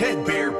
Ted Bear